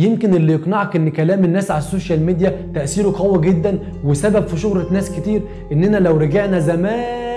يمكن اللي يقنعك إن كلام الناس على ال social media تأثيره قوي جدا وسبب في شهرة ناس كتير إننا لو رجعنا زمان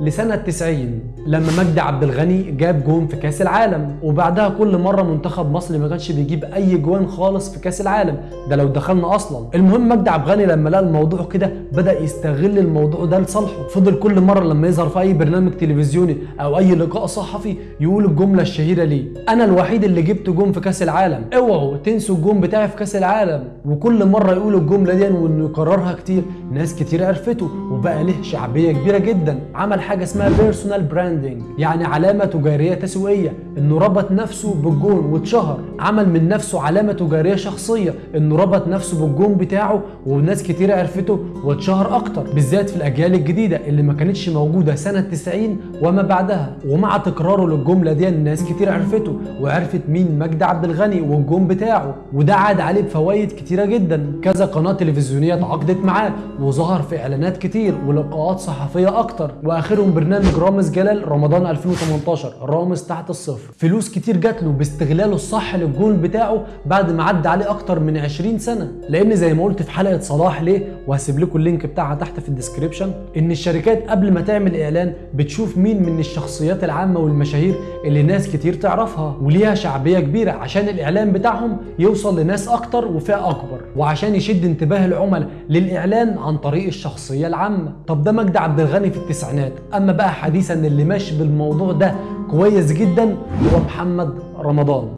لسنة 90 لما مجدي عبد الغني جاب جون في كأس العالم. وبعدها كل مرة منتخب مصر ما كانش بيجيب أي جوان خالص في كأس العالم. ده لو دخلنا أصلا. المهم مجدي عبد الغني لما لقى الموضوع كده بدأ يستغل الموضوع ده لصالحه. فضل كل مرة لما يظهر في أي برنامج تلفزيوني أو أي لقاء صحفي يقول الجملة الشهيرة ليه. أنا الوحيد اللي جبت جون في كأس العالم. اوعوا تنسوا الجون بتاعي في كأس العالم. وكل مرة يقول الجملة دي وإنه يكررها كتير ناس كتير عرفته. وبقى له شعبية كبيرة جدا. عمل حاجة اسمها personal branding يعني علامة تجارية تسويقية إنه ربط نفسه بالجون واتشهر. عمل من نفسه علامة تجارية شخصية. إنه ربط نفسه بالجون بتاعه وناس كتير عرفته واتشهر أكتر بالذات في الأجيال الجديدة اللي ما كانتش موجودة سنة 90 وما بعدها. ومع تكراره للجملة دي الناس كتير عرفته وعرفت مين مجدي عبد الغني والجون بتاعه. وده عاد عليه بفوائد كتيرة جدا. كذا قناة تلفزيونية تعاقدت معاه وظهر في إعلانات كتير ولقاءات صحفية أكتر. واخرهم برنامج رامز جلال رمضان 2018 رامز تحت الصفر. فلوس كتير جات له باستغلاله الصح للجول بتاعه بعد ما عدى عليه أكتر من 20 سنة. لأن زي ما قلت في حلقة صلاح ليه؟ وهسيب لكم ال link بتاعها تحت في ال description. إن الشركات قبل ما تعمل إعلان بتشوف مين من الشخصيات العامة والمشاهير اللي ناس كتير تعرفها. وليها شعبية كبيرة عشان الإعلان بتاعهم يوصل لناس أكتر وفئة أكبر. وعشان يشد انتباه العملاء للإعلان عن طريق الشخصية العامة. طب ده مجدي عبد الغني في التسعينات؟ أما بقى حديثا اللي ماشي بالموضوع ده كويس جدا هو محمد رمضان.